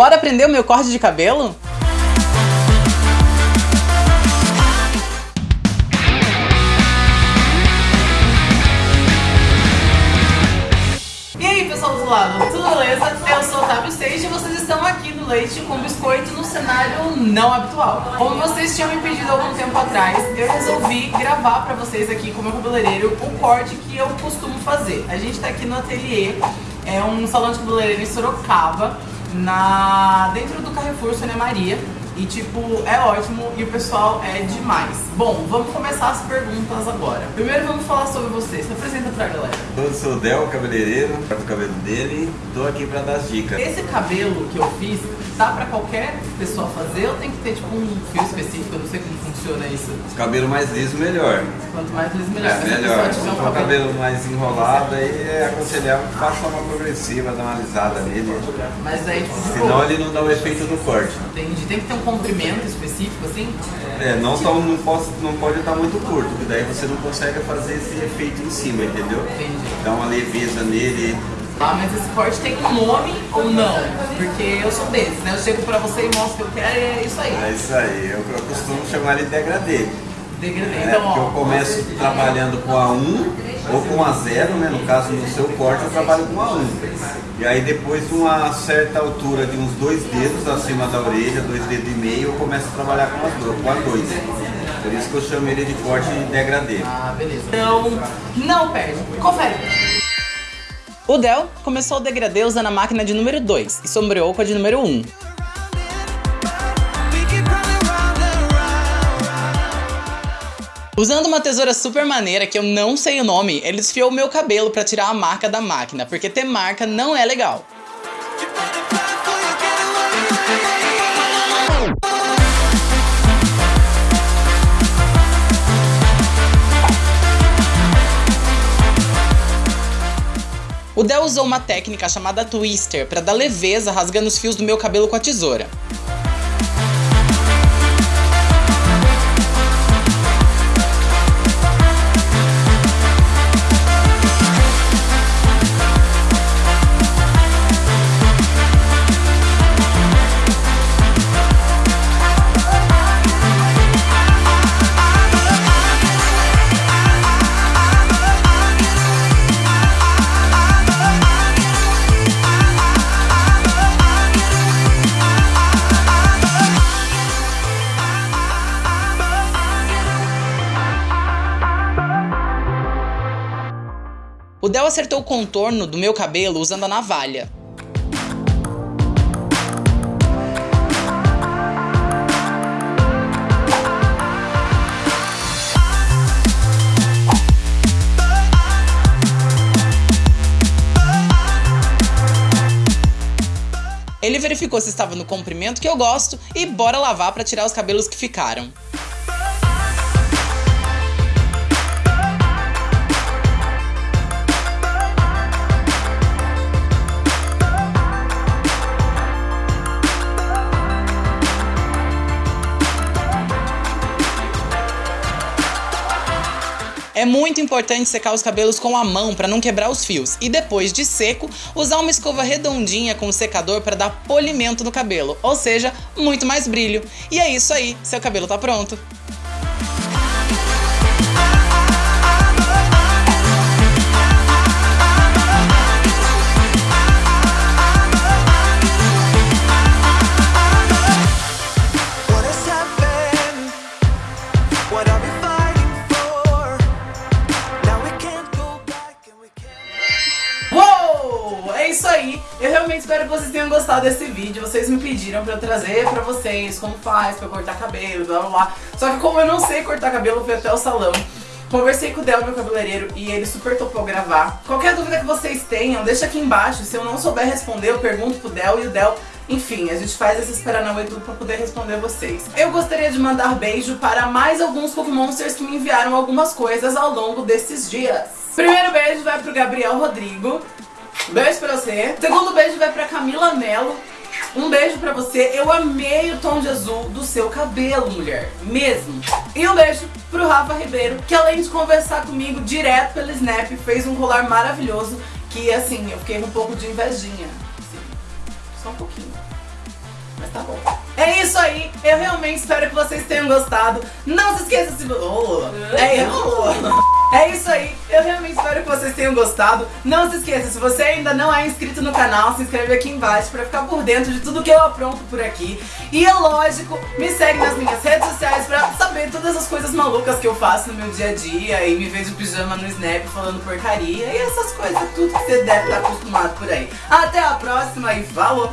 Bora aprender o meu corte de cabelo? E aí pessoal do lado, tudo beleza? Eu sou o Seixas e vocês estão aqui no Leite com Biscoito no cenário não habitual. Como vocês tinham me pedido algum tempo atrás, eu resolvi gravar pra vocês aqui com o meu cabeleireiro o corte que eu costumo fazer. A gente tá aqui no ateliê, é um salão de cabeleireiro em Sorocaba, na... dentro do Carrefour Sônia Maria. E tipo, é ótimo e o pessoal é demais. Bom, vamos começar as perguntas agora. Primeiro vamos falar sobre você. Se apresenta pra galera. Eu sou o Del, cabeleireiro, corto o cabelo dele tô aqui pra dar as dicas. Esse cabelo que eu fiz, dá pra qualquer pessoa fazer ou tem que ter tipo um fio específico? Eu não sei como funciona isso. O cabelo mais liso, melhor. Quanto mais liso, melhor. É melhor. Se um cabelo... cabelo mais enrolado, aí é aconselhável passar uma progressiva, dar uma alisada nele. Mas aí, tipo, Senão ele não dá o efeito do corte. entendi. Tem que ter um comprimento específico, assim? É, não, tão, não, posso, não pode estar muito curto, porque daí você não consegue fazer esse efeito em cima, entendeu? Entendi. Dá uma leveza nele. Ah, mas esse corte tem um nome ou não? Porque eu sou desses, né? Eu chego pra você e mostro o que eu quero e é isso aí. É isso aí, eu, eu costumo chamar ele de degradê. Degradê. É, Então, porque eu ó. começo trabalhando com A1 ou com A0, né? No caso, no seu corte, eu trabalho com A1. E aí depois de uma certa altura de uns dois dedos acima da orelha, dois dedos e meio, eu começo a trabalhar com as duas, com A2. Por isso que eu chamo ele de corte degradê. Ah, beleza. Então, não perde. Confere. O Del começou o degradê usando a máquina de número 2 e sombreou com a de número 1. Um. Usando uma tesoura super maneira, que eu não sei o nome, ele desfiou o meu cabelo pra tirar a marca da máquina, porque ter marca não é legal. O Del usou uma técnica chamada twister para dar leveza rasgando os fios do meu cabelo com a tesoura. O Del acertou o contorno do meu cabelo usando a navalha. Ele verificou se estava no comprimento que eu gosto e bora lavar para tirar os cabelos que ficaram. É muito importante secar os cabelos com a mão para não quebrar os fios e depois de seco, usar uma escova redondinha com o secador para dar polimento no cabelo, ou seja, muito mais brilho. E é isso aí, seu cabelo tá pronto. Espero que vocês tenham gostado desse vídeo. Vocês me pediram pra eu trazer pra vocês como faz pra cortar cabelo, blá blá blá. Só que como eu não sei cortar cabelo, eu fui até o salão. Conversei com o Del, meu cabeleireiro, e ele super topou gravar. Qualquer dúvida que vocês tenham, deixa aqui embaixo. Se eu não souber responder, eu pergunto pro Del e o Del enfim, a gente faz essa Paranauê tudo pra poder responder vocês. Eu gostaria de mandar beijo para mais alguns Cookie Monsters que me enviaram algumas coisas ao longo desses dias. Primeiro beijo vai pro Gabriel Rodrigo. Beijo pra você. Segundo beijo vai pra Camila Mello. Um beijo pra você. Eu amei o tom de azul do seu cabelo, mulher. Mesmo. E um beijo pro Rafa Ribeiro, que além de conversar comigo direto pelo Snap, fez um colar maravilhoso que, assim, eu fiquei um pouco de invejinha. Assim, só um pouquinho. tá bom. É isso aí, eu realmente espero que vocês tenham gostado. Não se esqueça se. Oh, é, é isso aí, eu realmente vocês tenham gostado. Não se esqueça, se você ainda não é inscrito no canal, se inscreve aqui embaixo pra ficar por dentro de tudo que eu apronto por aqui. E é lógico, me segue nas minhas redes sociais pra saber todas as coisas malucas que eu faço no meu dia a dia e me ver de pijama no Snap falando porcaria e essas coisas, tudo que você deve estar acostumado por aí. Até a próxima e falou!